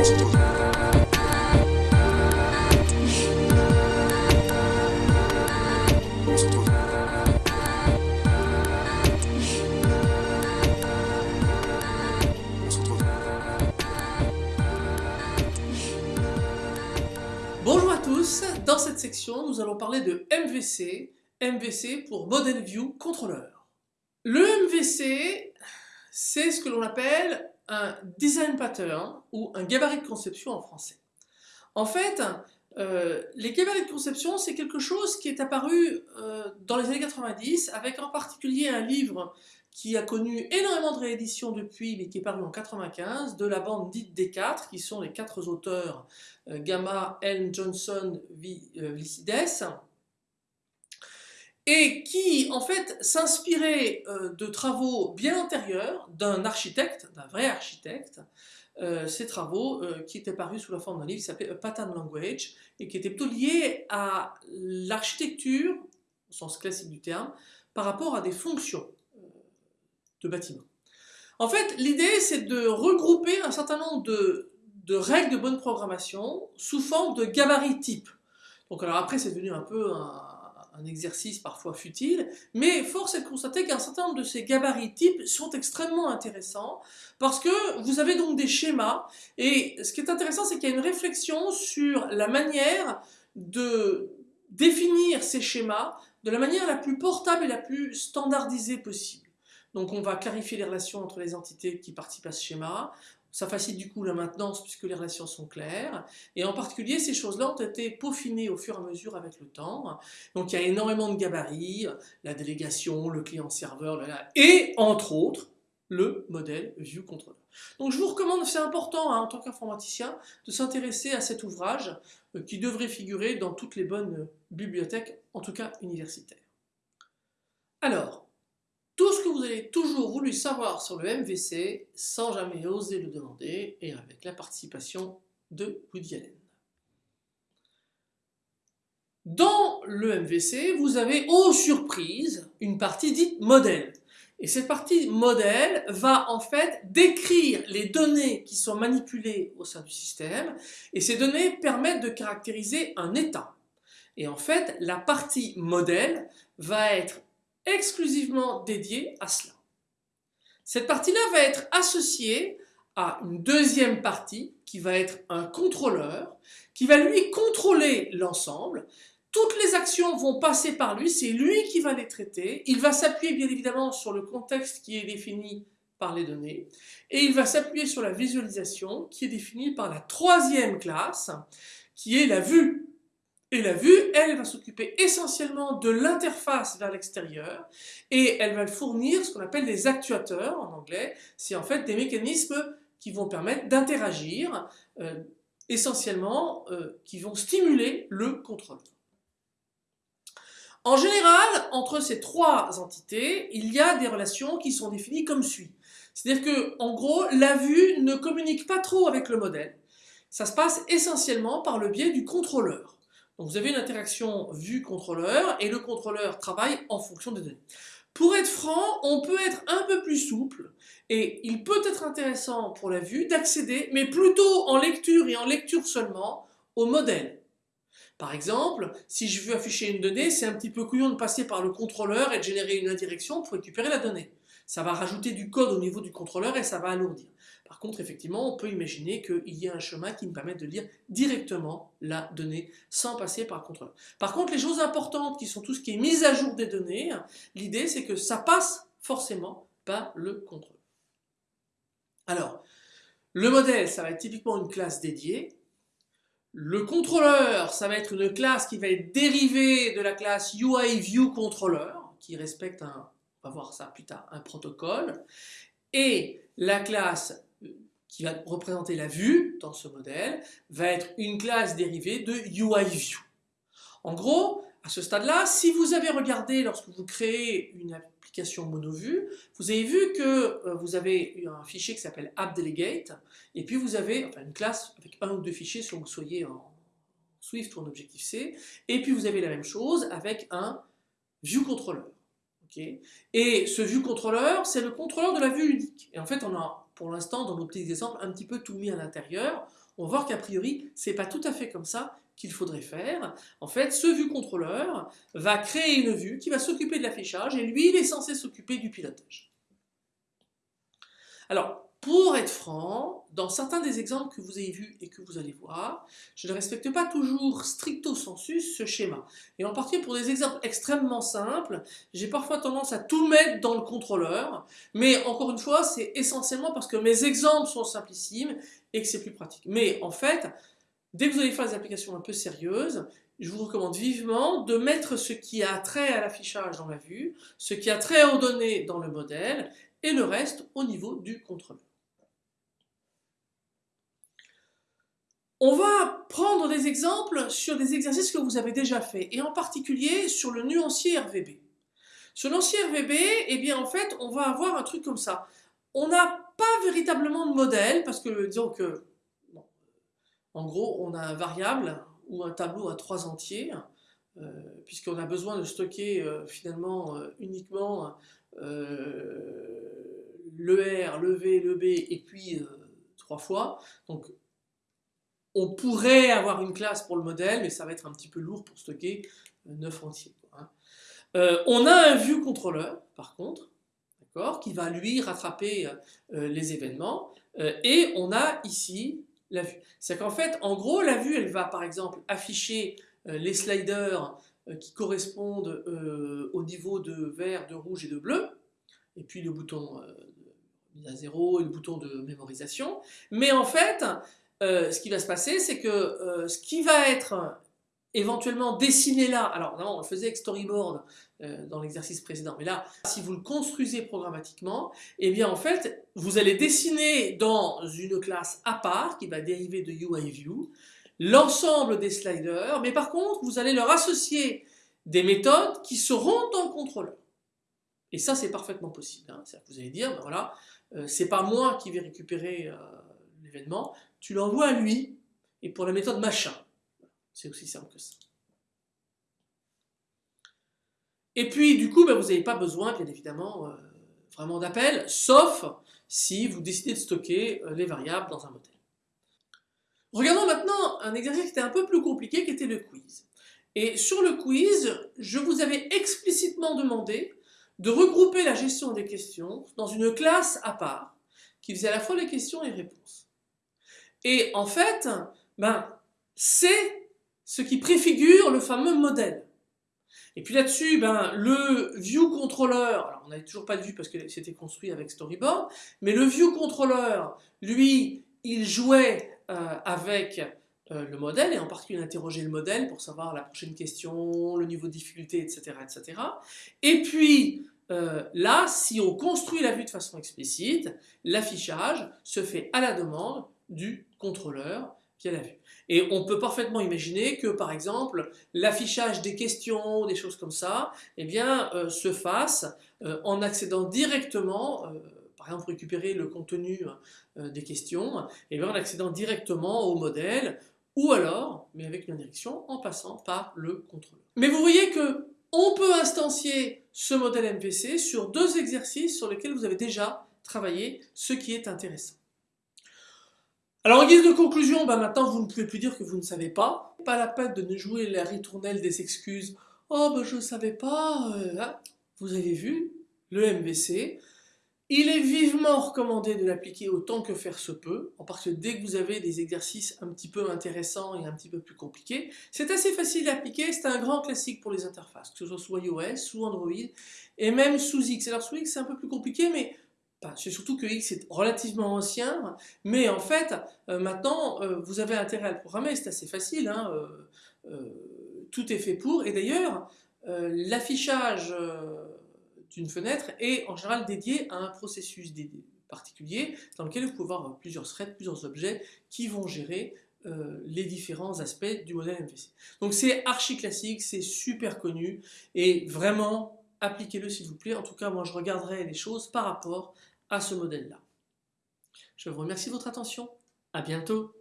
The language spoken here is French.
Bonjour à tous, dans cette section nous allons parler de MVC, MVC pour Model View Controller. Le MVC, c'est ce que l'on appelle un design pattern ou un gabarit de conception en français. En fait, euh, les gabarits de conception, c'est quelque chose qui est apparu euh, dans les années 90 avec en particulier un livre qui a connu énormément de rééditions depuis, mais qui est paru en 95, de la bande dite des quatre, qui sont les quatre auteurs euh, Gamma, Elm, Johnson, Vicides, et qui en fait s'inspirait de travaux bien antérieurs d'un architecte, d'un vrai architecte, euh, ces travaux euh, qui étaient parus sous la forme d'un livre qui s'appelait A Pattern Language et qui était plutôt lié à l'architecture, au sens classique du terme, par rapport à des fonctions euh, de bâtiments. En fait, l'idée c'est de regrouper un certain nombre de, de, règles de bonne programmation sous forme de gabarits types. Donc alors après c'est devenu un peu un, un exercice parfois futile, mais force est de constater qu'un certain nombre de ces gabarits types sont extrêmement intéressants parce que vous avez donc des schémas et ce qui est intéressant c'est qu'il y a une réflexion sur la manière de définir ces schémas de la manière la plus portable et la plus standardisée possible. Donc on va clarifier les relations entre les entités qui participent à ce schéma, ça facilite du coup la maintenance puisque les relations sont claires. Et en particulier, ces choses-là ont été peaufinées au fur et à mesure avec le temps. Donc il y a énormément de gabarits, la délégation, le client-serveur, et entre autres, le modèle View Controller. Donc je vous recommande, c'est important hein, en tant qu'informaticien, de s'intéresser à cet ouvrage euh, qui devrait figurer dans toutes les bonnes bibliothèques, en tout cas universitaires. Alors, tout ce que vous avez toujours voulu savoir sur le MVC sans jamais oser le demander et avec la participation de Woody Allen. Dans le MVC, vous avez, aux surprises, une partie dite modèle. Et cette partie modèle va en fait décrire les données qui sont manipulées au sein du système et ces données permettent de caractériser un état. Et en fait, la partie modèle va être exclusivement dédié à cela. Cette partie-là va être associée à une deuxième partie qui va être un contrôleur qui va lui contrôler l'ensemble. Toutes les actions vont passer par lui, c'est lui qui va les traiter. Il va s'appuyer bien évidemment sur le contexte qui est défini par les données et il va s'appuyer sur la visualisation qui est définie par la troisième classe qui est la vue et la vue, elle, va s'occuper essentiellement de l'interface vers l'extérieur et elle va fournir ce qu'on appelle des actuateurs en anglais. C'est en fait des mécanismes qui vont permettre d'interagir, euh, essentiellement euh, qui vont stimuler le contrôle. En général, entre ces trois entités, il y a des relations qui sont définies comme suit. C'est-à-dire que, en gros, la vue ne communique pas trop avec le modèle. Ça se passe essentiellement par le biais du contrôleur. Donc vous avez une interaction vue-contrôleur et le contrôleur travaille en fonction des données. Pour être franc, on peut être un peu plus souple et il peut être intéressant pour la vue d'accéder, mais plutôt en lecture et en lecture seulement, au modèle. Par exemple, si je veux afficher une donnée, c'est un petit peu couillon de passer par le contrôleur et de générer une indirection pour récupérer la donnée. Ça va rajouter du code au niveau du contrôleur et ça va alourdir. Par contre, effectivement, on peut imaginer qu'il y ait un chemin qui me permette de lire directement la donnée sans passer par le contrôleur. Par contre, les choses importantes qui sont tout ce qui est mise à jour des données, l'idée c'est que ça passe forcément par le contrôleur. Alors, le modèle, ça va être typiquement une classe dédiée. Le contrôleur, ça va être une classe qui va être dérivée de la classe UIViewController, qui respecte un, on va voir ça plus tard, un protocole. Et la classe qui va représenter la vue dans ce modèle, va être une classe dérivée de UIView. En gros, à ce stade-là, si vous avez regardé lorsque vous créez une application monovue, vous avez vu que euh, vous avez un fichier qui s'appelle AppDelegate, et puis vous avez une classe avec un ou deux fichiers si vous soyez en Swift ou en Objective-C, et puis vous avez la même chose avec un ViewController. Et ce ViewController, c'est le contrôleur de la vue unique. Et en fait, on a pour l'instant, dans nos petits exemples, un petit peu tout mis à l'intérieur. on va voir qu'a priori, c'est pas tout à fait comme ça qu'il faudrait faire. En fait, ce vue contrôleur va créer une vue qui va s'occuper de l'affichage et lui, il est censé s'occuper du pilotage. Alors, pour être franc, dans certains des exemples que vous avez vus et que vous allez voir, je ne respecte pas toujours stricto sensus ce schéma. Et en particulier pour des exemples extrêmement simples, j'ai parfois tendance à tout mettre dans le contrôleur, mais encore une fois, c'est essentiellement parce que mes exemples sont simplissimes et que c'est plus pratique. Mais en fait, dès que vous allez faire des applications un peu sérieuses, je vous recommande vivement de mettre ce qui a trait à l'affichage dans la vue, ce qui a trait aux données dans le modèle, et le reste au niveau du contrôleur. On va prendre des exemples sur des exercices que vous avez déjà fait, et en particulier sur le nuancier RVB. Sur le nuancier RVB, eh bien en fait, on va avoir un truc comme ça. On n'a pas véritablement de modèle, parce que disons que, en gros, on a un variable ou un tableau à trois entiers, euh, puisqu'on a besoin de stocker euh, finalement euh, uniquement le R, le V, le B, et puis trois fois. Donc on pourrait avoir une classe pour le modèle, mais ça va être un petit peu lourd pour stocker 9 entiers. Hein. Euh, on a un view contrôleur, par contre, qui va lui rattraper euh, les événements, euh, et on a ici la vue. C'est qu'en fait, en gros, la vue, elle va par exemple afficher les sliders qui correspondent au niveau de vert, de rouge et de bleu, et puis le bouton à zéro et le bouton de mémorisation. Mais en fait, euh, ce qui va se passer, c'est que euh, ce qui va être éventuellement dessiné là, alors non, on le faisait avec storyboard euh, dans l'exercice précédent, mais là, si vous le construisez programmatiquement, eh bien en fait, vous allez dessiner dans une classe à part, qui va dériver de UIView, l'ensemble des sliders, mais par contre, vous allez leur associer des méthodes qui seront dans le contrôleur. Et ça, c'est parfaitement possible. Hein. vous allez dire, ben voilà, c'est pas moi qui vais récupérer tu l'envoies à lui, et pour la méthode machin. C'est aussi simple que ça. Et puis, du coup, ben, vous n'avez pas besoin, bien évidemment, euh, vraiment d'appel, sauf si vous décidez de stocker euh, les variables dans un modèle. Regardons maintenant un exercice qui était un peu plus compliqué, qui était le quiz. Et sur le quiz, je vous avais explicitement demandé de regrouper la gestion des questions dans une classe à part, qui faisait à la fois les questions et les réponses. Et en fait, ben, c'est ce qui préfigure le fameux modèle. Et puis là-dessus, ben, le view controller, alors on n'avait toujours pas de vue parce que c'était construit avec storyboard, mais le view controller, lui, il jouait euh, avec euh, le modèle, et en particulier il interrogeait le modèle pour savoir la prochaine question, le niveau de difficulté, etc. etc. Et puis, euh, là, si on construit la vue de façon explicite, l'affichage se fait à la demande du contrôleur qui a la vue. Et on peut parfaitement imaginer que, par exemple, l'affichage des questions, des choses comme ça, eh bien, euh, se fasse euh, en accédant directement, euh, par exemple récupérer le contenu des questions, eh bien, en accédant directement au modèle, ou alors, mais avec une indirection, en passant par le contrôleur. Mais vous voyez que on peut instancier ce modèle MVC sur deux exercices sur lesquels vous avez déjà travaillé, ce qui est intéressant. Alors en guise de conclusion, bah maintenant vous ne pouvez plus dire que vous ne savez pas. Pas la peine de ne jouer la ritournelle des excuses. Oh ben je ne savais pas. Euh, hein. Vous avez vu, le MVC, il est vivement recommandé de l'appliquer autant que faire se peut, en parce que dès que vous avez des exercices un petit peu intéressants et un petit peu plus compliqués, c'est assez facile à appliquer, c'est un grand classique pour les interfaces, que ce soit sous iOS, sous Android, et même sous X. Alors sous X c'est un peu plus compliqué, mais c'est surtout que X est relativement ancien, mais en fait, euh, maintenant, euh, vous avez intérêt à le programmer, c'est assez facile, hein, euh, tout est fait pour, et d'ailleurs, l'affichage d'une fenêtre est en général dédié à un processus particulier dans lequel vous pouvez avoir plusieurs threads, plusieurs objets qui vont gérer les différents aspects du modèle MVC. Donc c'est archi classique, c'est super connu, et vraiment, appliquez-le s'il vous plaît. En tout cas, moi je regarderai les choses par rapport à ce modèle-là. Je vous remercie de votre attention. À bientôt.